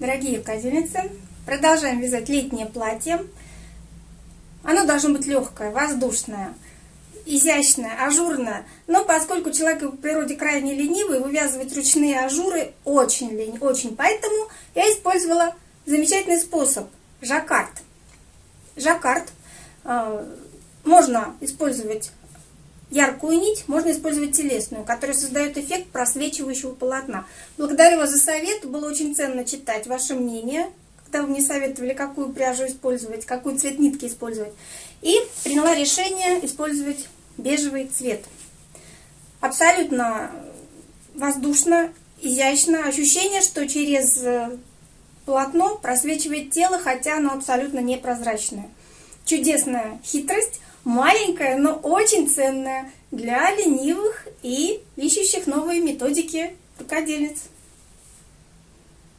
Дорогие рукодельницы, продолжаем вязать летнее платье. Оно должно быть легкое, воздушное, изящное, ажурное. Но поскольку человек в природе крайне ленивый, вывязывать ручные ажуры очень лень, очень. Поэтому я использовала замечательный способ – жаккард. Жаккард э, можно использовать яркую нить можно использовать телесную, которая создает эффект просвечивающего полотна. Благодарю вас за совет, было очень ценно читать ваше мнение, когда вы мне советовали, какую пряжу использовать, какой цвет нитки использовать. И приняла решение использовать бежевый цвет. Абсолютно воздушно, изящно. Ощущение, что через э, полотно просвечивает тело, хотя оно абсолютно непрозрачное. Чудесная хитрость маленькая, но очень ценная для ленивых и ищущих новые методики рукодельниц.